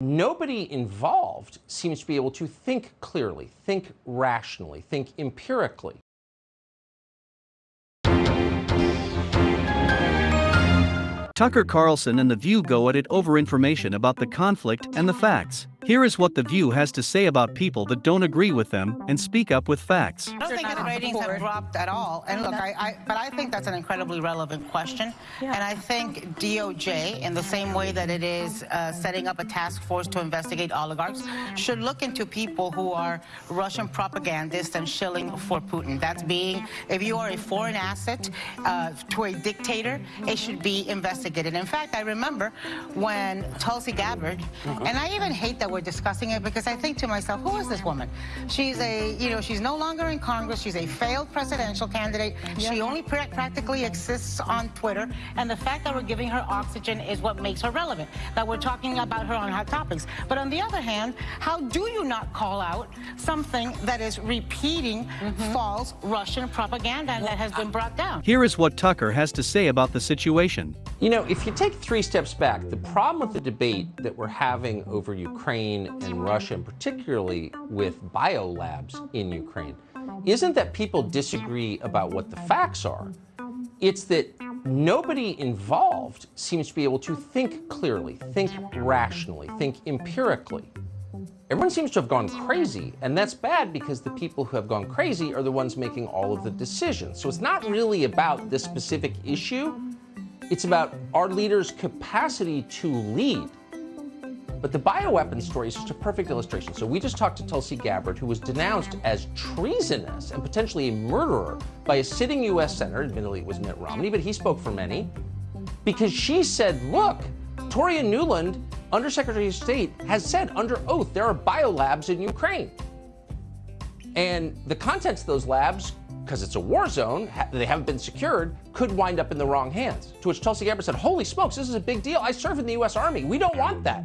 nobody involved seems to be able to think clearly, think rationally, think empirically. Tucker Carlson and The View go at it over information about the conflict and the facts. Here is what The View has to say about people that don't agree with them and speak up with facts. I don't think the ratings have dropped at all. And look, I, I, but I think that's an incredibly relevant question. And I think DOJ, in the same way that it is uh, setting up a task force to investigate oligarchs, should look into people who are Russian propagandists and shilling for Putin. That's being, if you are a foreign asset uh, to a dictator, it should be investigated. In fact, I remember when Tulsi Gabbard, and I even hate that we're we're discussing it because I think to myself, who is this woman? She's a, you know, she's no longer in Congress. She's a failed presidential candidate. She only pra practically exists on Twitter. And the fact that we're giving her oxygen is what makes her relevant, that we're talking about her on hot topics. But on the other hand, how do you not call out something that is repeating mm -hmm. false Russian propaganda well, that has been brought down? Here is what Tucker has to say about the situation. You know, if you take three steps back, the problem with the debate that we're having over Ukraine and Russia, and particularly with biolabs in Ukraine, isn't that people disagree about what the facts are. It's that nobody involved seems to be able to think clearly, think rationally, think empirically. Everyone seems to have gone crazy, and that's bad because the people who have gone crazy are the ones making all of the decisions. So it's not really about this specific issue. It's about our leaders' capacity to lead. But the bioweapon story is just a perfect illustration. So we just talked to Tulsi Gabbard, who was denounced as treasonous and potentially a murderer by a sitting U.S. senator, admittedly it was Mitt Romney, but he spoke for many, because she said, look, Victoria Nuland, Undersecretary of State, has said under oath there are biolabs in Ukraine. And the contents of those labs, because it's a war zone, they haven't been secured, could wind up in the wrong hands. To which Tulsi Gabbard said, holy smokes, this is a big deal. I serve in the U.S. Army. We don't want that.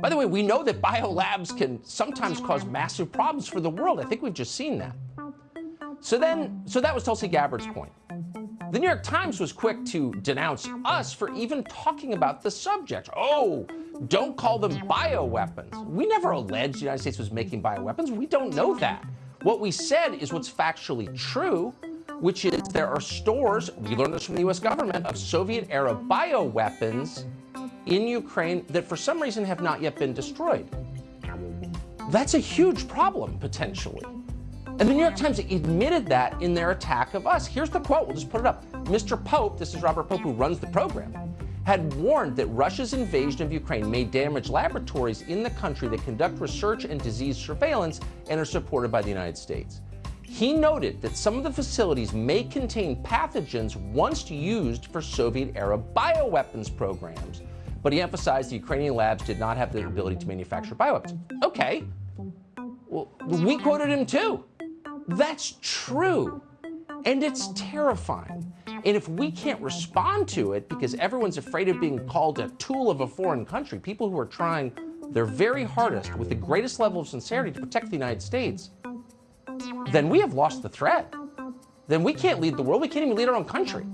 By the way, we know that biolabs can sometimes cause massive problems for the world. I think we've just seen that. So then, so that was Tulsi Gabbard's point. The New York Times was quick to denounce us for even talking about the subject. Oh, don't call them bioweapons. We never alleged the United States was making bioweapons. We don't know that. What we said is what's factually true, which is there are stores, we learned this from the US government, of Soviet-era bioweapons in Ukraine that for some reason have not yet been destroyed. That's a huge problem, potentially. And the New York Times admitted that in their attack of us. Here's the quote, we'll just put it up. Mr. Pope, this is Robert Pope who runs the program, had warned that Russia's invasion of Ukraine may damage laboratories in the country that conduct research and disease surveillance and are supported by the United States. He noted that some of the facilities may contain pathogens once used for Soviet-era bioweapons programs, but he emphasized the Ukrainian labs did not have the ability to manufacture bioweapons. Okay, well, we quoted him too. That's true, and it's terrifying. And if we can't respond to it because everyone's afraid of being called a tool of a foreign country, people who are trying their very hardest with the greatest level of sincerity to protect the United States, then we have lost the threat. Then we can't lead the world. We can't even lead our own country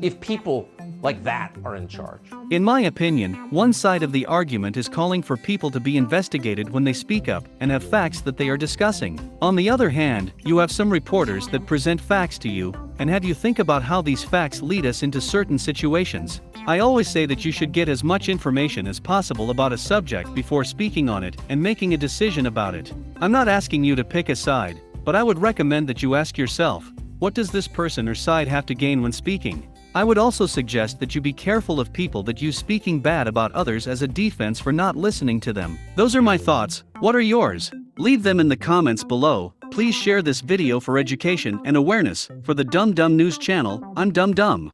if people like that are in charge. In my opinion, one side of the argument is calling for people to be investigated when they speak up and have facts that they are discussing. On the other hand, you have some reporters that present facts to you and have you think about how these facts lead us into certain situations. I always say that you should get as much information as possible about a subject before speaking on it and making a decision about it. I'm not asking you to pick a side, but I would recommend that you ask yourself, what does this person or side have to gain when speaking? I would also suggest that you be careful of people that use speaking bad about others as a defense for not listening to them. Those are my thoughts, what are yours? Leave them in the comments below, please share this video for education and awareness, for the Dumb Dumb News channel, I'm Dumb Dumb.